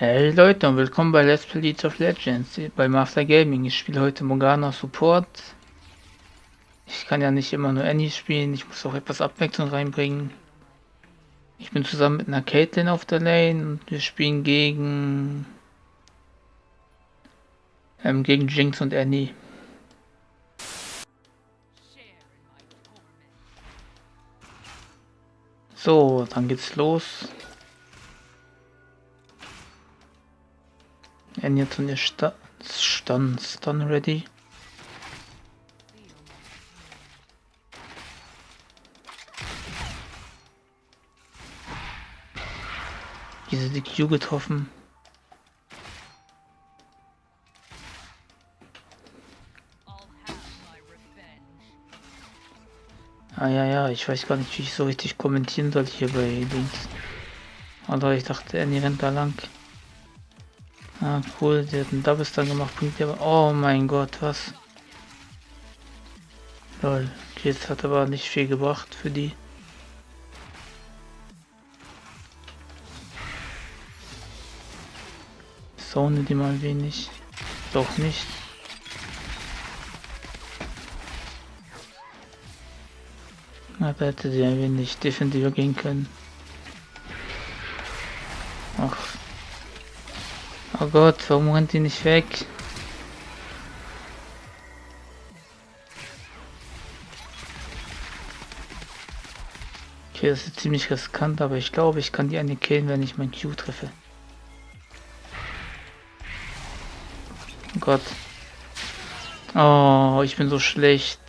Hey Leute und willkommen bei Let's Play League of Legends bei Master Gaming. Ich spiele heute Morgana Support. Ich kann ja nicht immer nur Annie spielen, ich muss auch etwas Abwechslung reinbringen. Ich bin zusammen mit einer Caitlyn auf der Lane und wir spielen gegen ähm, gegen Jinx und Annie. So, dann geht's los. And jetzt sta stun, stun ready. Diese die Q getroffen. Ah ja, ja, ich weiß gar nicht, wie ich so richtig kommentieren soll hier bei Links. Aber ich dachte, er rennt da lang. Ah, cool, der hat einen Double Stun gemacht, bringt aber. Oh mein Gott, was? Lol, jetzt hat aber nicht viel gebracht für die. Zone die mal wenig. Doch nicht. Aber hätte sie ein wenig defensiver gehen können. Ach, Oh Gott, warum rennt die nicht weg? Okay, das ist ziemlich riskant, aber ich glaube, ich kann die eine killen, wenn ich mein Q treffe. Oh Gott. Oh, ich bin so schlecht.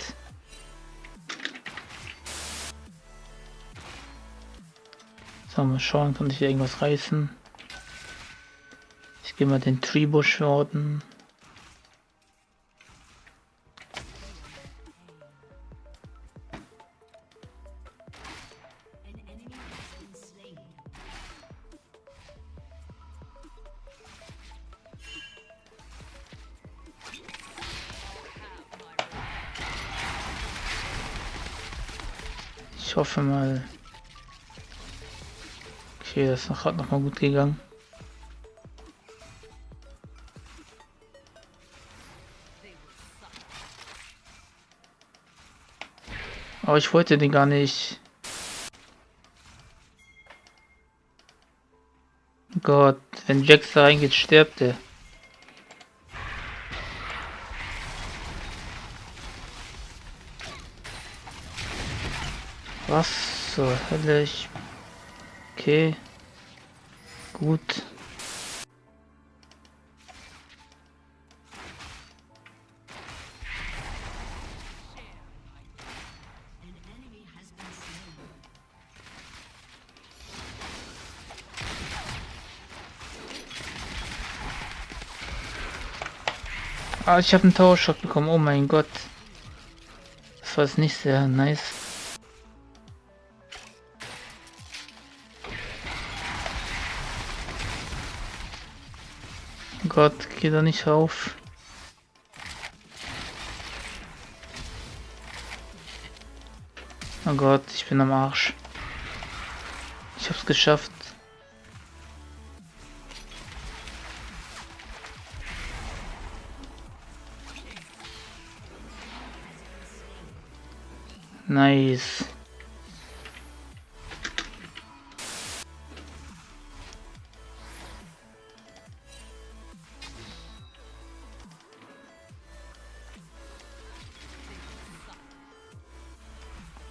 So, mal schauen, kann ich irgendwas reißen. Gehen wir den Tribusch worden. Ich hoffe mal. Okay, das gerade noch mal gut gegangen. Aber ich wollte den gar nicht. Gott, wenn Jax da reingeht, stirbt er. Was zur Hölle? Ich... Okay. Gut. Ah, ich habe einen Tower-Shot bekommen. Oh mein Gott. Das war jetzt nicht sehr nice. Gott, geh da nicht auf. Oh Gott, ich bin am Arsch. Ich hab's geschafft. Nice.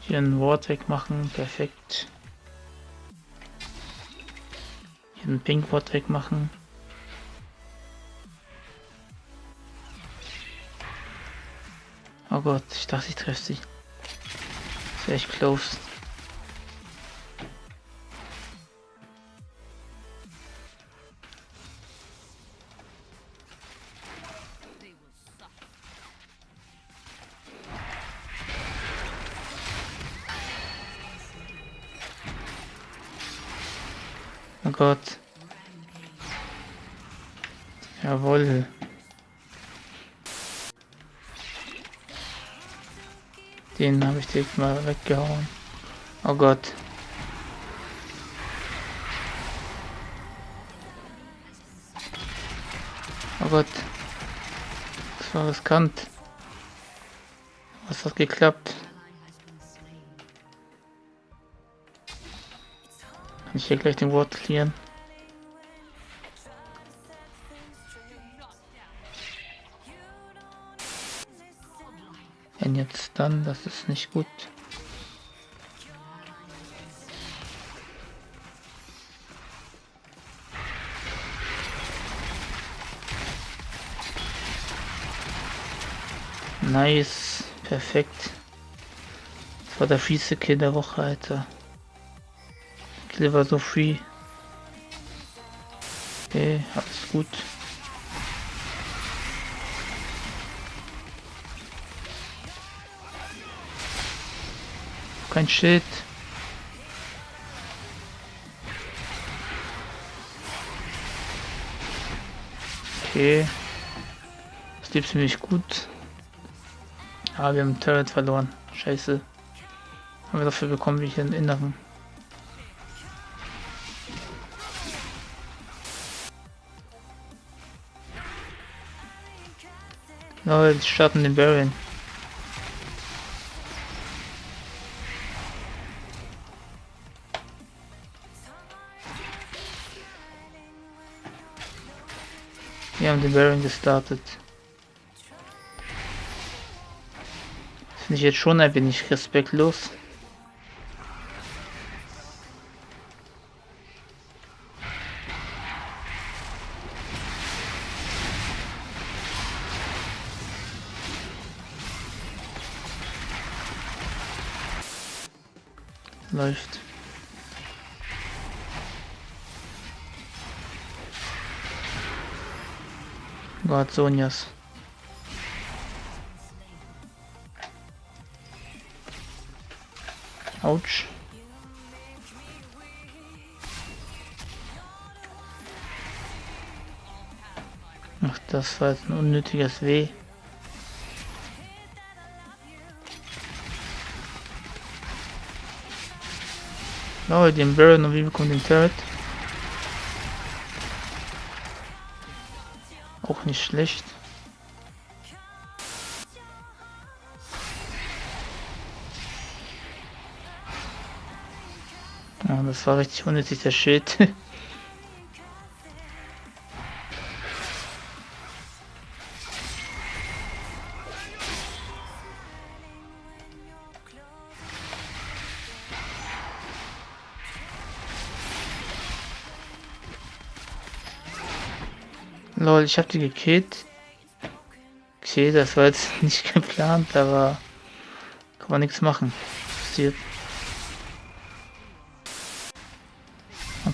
Hier ein Wort wegmachen, perfekt. Hier ein Pink Wort wegmachen. Oh Gott, ich dachte, ich treffe sie echt close. Oh Gott. Jawohl. Den habe ich direkt mal weggehauen. Oh Gott. Oh Gott. Das war riskant. Was hat geklappt? Kann ich hier gleich den Wort klären? Wenn jetzt dann, das ist nicht gut. Nice. Perfekt. Das war der fiese Kill der Woche, Alter. War so free. Okay, alles gut. Kein Schild. Okay. Das lief ziemlich gut. Ah, wir haben Turret verloren. Scheiße. Aber dafür bekommen wir hier einen inneren. Jetzt starten den Baron. Wir haben den Baron gestartet. Finde ich jetzt schon ein wenig respektlos. Läuft. Gott, Sonjas. Autsch. Ach, das war jetzt ein unnötiges Weh. Oh, den Baron und wie bekommt den Turret? Auch nicht schlecht. Ja, das war richtig unnötig, der Schild. Lol, ich hab die gekillt. Okay, das war jetzt nicht geplant, aber kann man nichts machen. Passiert.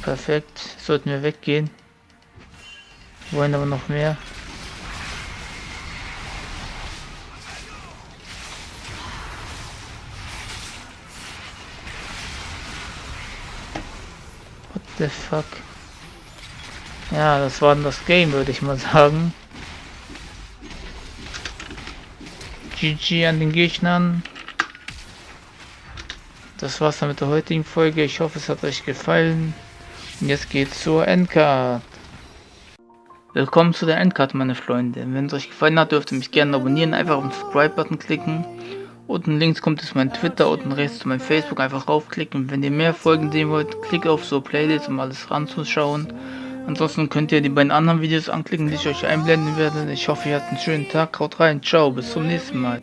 Perfekt. Sollten wir weggehen. Wollen aber noch mehr. What the fuck? Ja, das war das Game, würde ich mal sagen. GG an den Gegnern. Das war's dann mit der heutigen Folge. Ich hoffe, es hat euch gefallen. Und jetzt geht's zur Endcard. Willkommen zu der Endcard, meine Freunde. Wenn es euch gefallen hat, dürft ihr mich gerne abonnieren. Einfach auf den Subscribe-Button klicken. Unten links kommt es mein Twitter, unten rechts zu meinem Facebook. Einfach raufklicken. Wenn ihr mehr Folgen sehen wollt, klickt auf so Playlist, um alles ranzuschauen. Ansonsten könnt ihr die beiden anderen Videos anklicken, die ich euch einblenden werde. Ich hoffe, ihr habt einen schönen Tag. Haut rein. Ciao. Bis zum nächsten Mal.